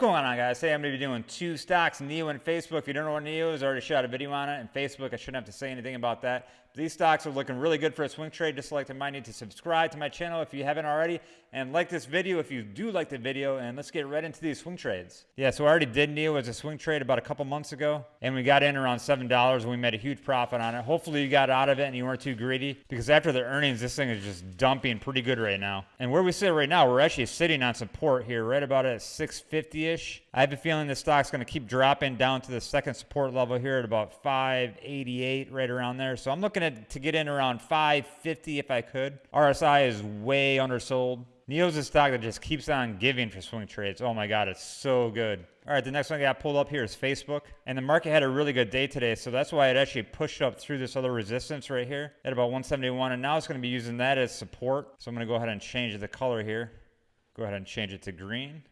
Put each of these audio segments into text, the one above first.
Going on guys? Today I'm going to be doing two stocks, NIO and Facebook. If you don't know what NIO is, I already shot a video on it. And Facebook, I shouldn't have to say anything about that. These stocks are looking really good for a swing trade. Just like to might need to subscribe to my channel if you haven't already. And like this video if you do like the video. And let's get right into these swing trades. Yeah, so I already did NIO as a swing trade about a couple months ago. And we got in around $7 and we made a huge profit on it. Hopefully you got out of it and you weren't too greedy. Because after the earnings, this thing is just dumping pretty good right now. And where we sit right now, we're actually sitting on support here, right about at 650-ish. I have a feeling the stock's going to keep dropping down to the second support level here at about 588, right around there. So I'm looking looking at to get in around 550 if I could. RSI is way undersold. NIO's a stock that just keeps on giving for swing trades. Oh my God, it's so good. All right, the next one I got pulled up here is Facebook. And the market had a really good day today, so that's why it actually pushed up through this other resistance right here at about 171. And now it's going to be using that as support. So I'm going to go ahead and change the color here. Go ahead and change it to green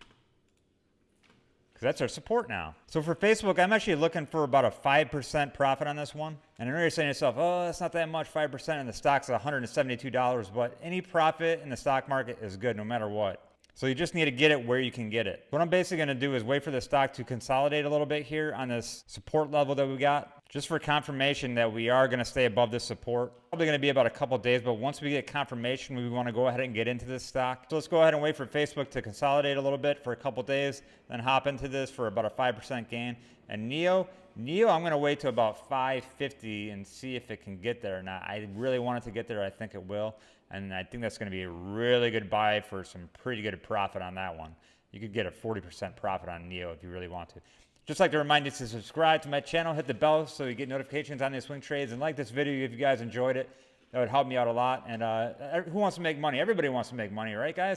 because that's our support now. So for Facebook, I'm actually looking for about a 5% profit on this one. And I know you're saying to yourself, oh, that's not that much, 5%, and the stock's $172, but any profit in the stock market is good no matter what. So you just need to get it where you can get it. What I'm basically going to do is wait for the stock to consolidate a little bit here on this support level that we got just for confirmation that we are going to stay above this support. Probably going to be about a couple days, but once we get confirmation, we want to go ahead and get into this stock. So let's go ahead and wait for Facebook to consolidate a little bit for a couple days, then hop into this for about a 5% gain. And NIO, NIO, I'm going to wait to about 550 and see if it can get there or not. I really want it to get there. I think it will. And I think that's going to be a really good buy for some pretty good profit on that one. You could get a 40% profit on NIO if you really want to. Just like to remind you to subscribe to my channel, hit the bell so you get notifications on these swing trades, and like this video if you guys enjoyed it. That would help me out a lot. And uh, who wants to make money? Everybody wants to make money, right, guys?